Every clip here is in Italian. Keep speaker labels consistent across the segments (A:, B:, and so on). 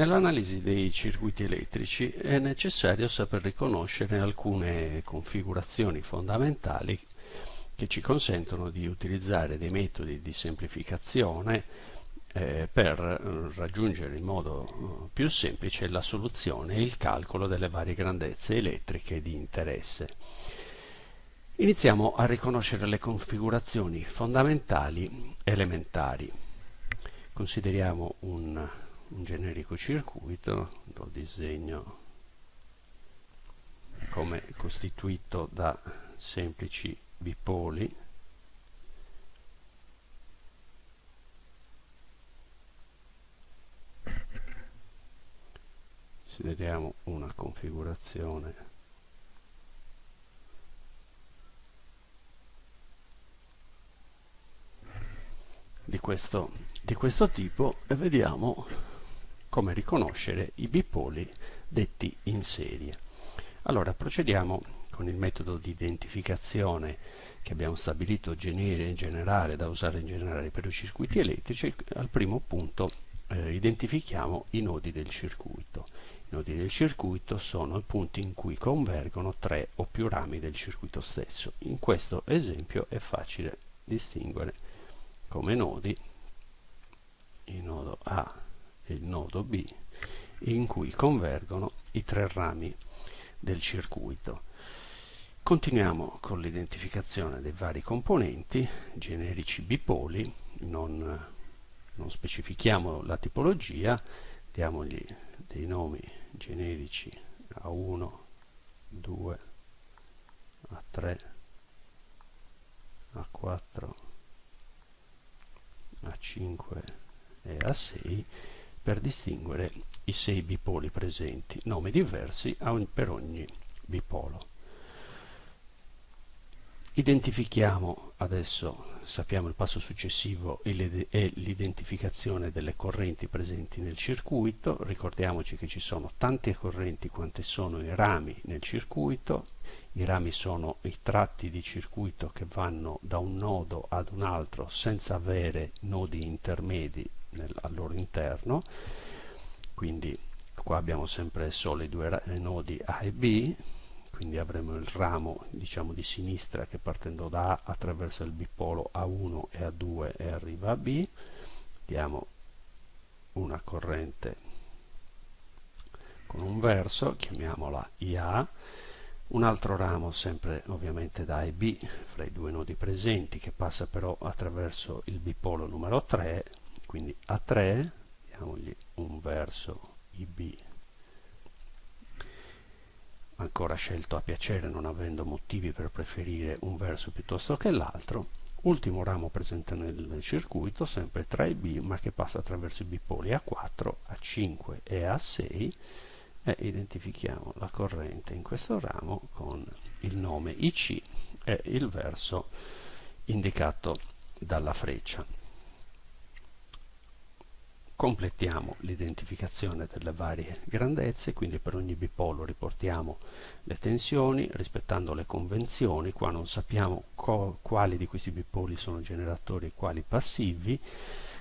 A: Nell'analisi dei circuiti elettrici è necessario saper riconoscere alcune configurazioni fondamentali che ci consentono di utilizzare dei metodi di semplificazione eh, per raggiungere in modo eh, più semplice la soluzione e il calcolo delle varie grandezze elettriche di interesse. Iniziamo a riconoscere le configurazioni fondamentali elementari. Consideriamo un un generico circuito, lo disegno come costituito da semplici bipoli. Consideriamo una configurazione. Di questo, di questo tipo e vediamo come riconoscere i bipoli detti in serie. Allora procediamo con il metodo di identificazione che abbiamo stabilito in generale da usare in generale per i circuiti elettrici. Al primo punto eh, identifichiamo i nodi del circuito. I nodi del circuito sono i punti in cui convergono tre o più rami del circuito stesso. In questo esempio è facile distinguere come nodi il nodo A il nodo B in cui convergono i tre rami del circuito. Continuiamo con l'identificazione dei vari componenti, generici bipoli, non, non specifichiamo la tipologia, diamogli dei nomi generici A1, 2, A3, A4, A5 e A6 per distinguere i sei bipoli presenti, nomi diversi per ogni bipolo. Identifichiamo adesso, sappiamo il passo successivo è l'identificazione delle correnti presenti nel circuito, ricordiamoci che ci sono tante correnti quante sono i rami nel circuito, i rami sono i tratti di circuito che vanno da un nodo ad un altro senza avere nodi intermedi nel, al loro interno. Quindi qua abbiamo sempre solo i due nodi A e B. Quindi avremo il ramo diciamo di sinistra che partendo da A attraversa il bipolo A1 e A2 e arriva a B. Diamo una corrente con un verso chiamiamola IA un altro ramo sempre ovviamente da A e B fra i due nodi presenti che passa però attraverso il bipolo numero 3 quindi A3 diamogli un verso IB ancora scelto a piacere non avendo motivi per preferire un verso piuttosto che l'altro. Ultimo ramo presente nel circuito sempre 3B ma che passa attraverso i bipoli A4, A5 e A6 e identifichiamo la corrente in questo ramo con il nome IC e il verso indicato dalla freccia completiamo l'identificazione delle varie grandezze, quindi per ogni bipolo riportiamo le tensioni rispettando le convenzioni, qua non sappiamo quali di questi bipoli sono generatori e quali passivi,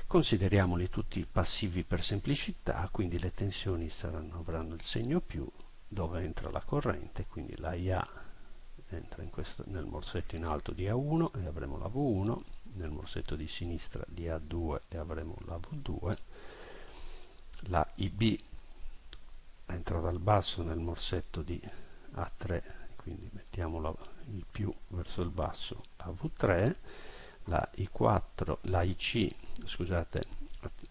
A: consideriamoli tutti passivi per semplicità, quindi le tensioni saranno, avranno il segno più dove entra la corrente, quindi la IA entra questo, nel morsetto in alto di A1 e avremo la V1, nel morsetto di sinistra di A2 e avremo la V2, la IB entra dal basso nel morsetto di A3 quindi mettiamo il più verso il basso. A V3 la I4 la IC scusate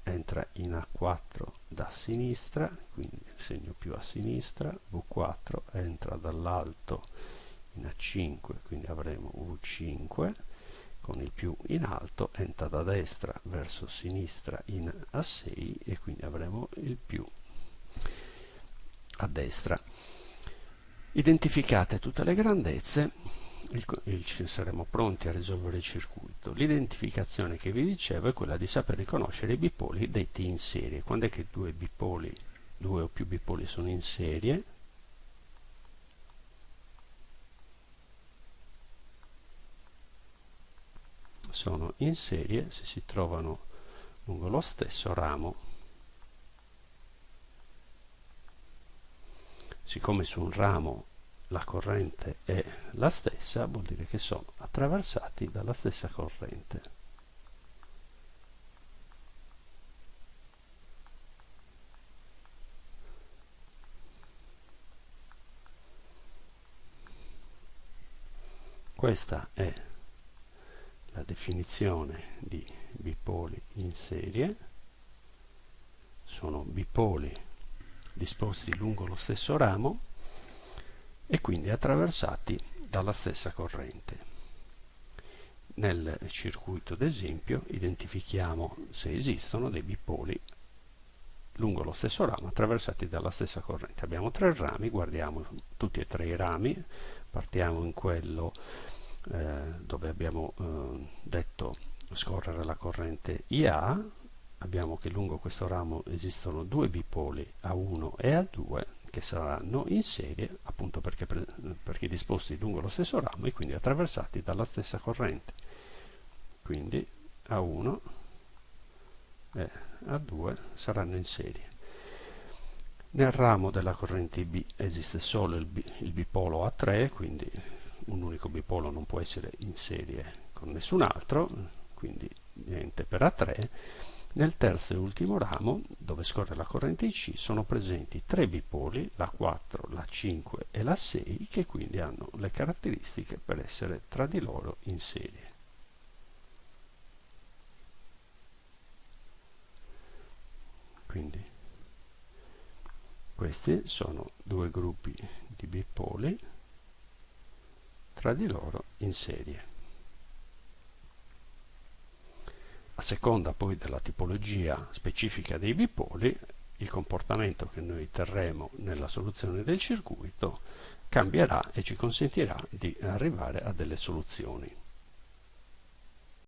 A: entra in A4 da sinistra quindi segno più a sinistra. V4 entra dall'alto in A5 quindi avremo V5 con il più in alto, entra da destra verso sinistra in A6 avremo il più a destra. Identificate tutte le grandezze, il, il, saremo pronti a risolvere il circuito. L'identificazione che vi dicevo è quella di saper riconoscere i bipoli detti in serie. Quando è che due bipoli, due o più bipoli sono in serie? sono in serie se si trovano lungo lo stesso ramo siccome su un ramo la corrente è la stessa vuol dire che sono attraversati dalla stessa corrente. Questa è la definizione di bipoli in serie. Sono bipoli disposti lungo lo stesso ramo e quindi attraversati dalla stessa corrente. Nel circuito d'esempio identifichiamo se esistono dei bipoli lungo lo stesso ramo attraversati dalla stessa corrente. Abbiamo tre rami, guardiamo tutti e tre i rami, partiamo in quello eh, dove abbiamo eh, detto scorrere la corrente IA, abbiamo che lungo questo ramo esistono due bipoli A1 e A2 che saranno in serie appunto perché, perché disposti lungo lo stesso ramo e quindi attraversati dalla stessa corrente. Quindi A1 e A2 saranno in serie. Nel ramo della corrente B esiste solo il, B, il bipolo A3 quindi un unico bipolo non può essere in serie con nessun altro quindi niente per A3 nel terzo e ultimo ramo, dove scorre la corrente IC, sono presenti tre bipoli, la 4, la 5 e la 6, che quindi hanno le caratteristiche per essere tra di loro in serie. Quindi questi sono due gruppi di bipoli tra di loro in serie. A seconda poi della tipologia specifica dei bipoli, il comportamento che noi terremo nella soluzione del circuito cambierà e ci consentirà di arrivare a delle soluzioni.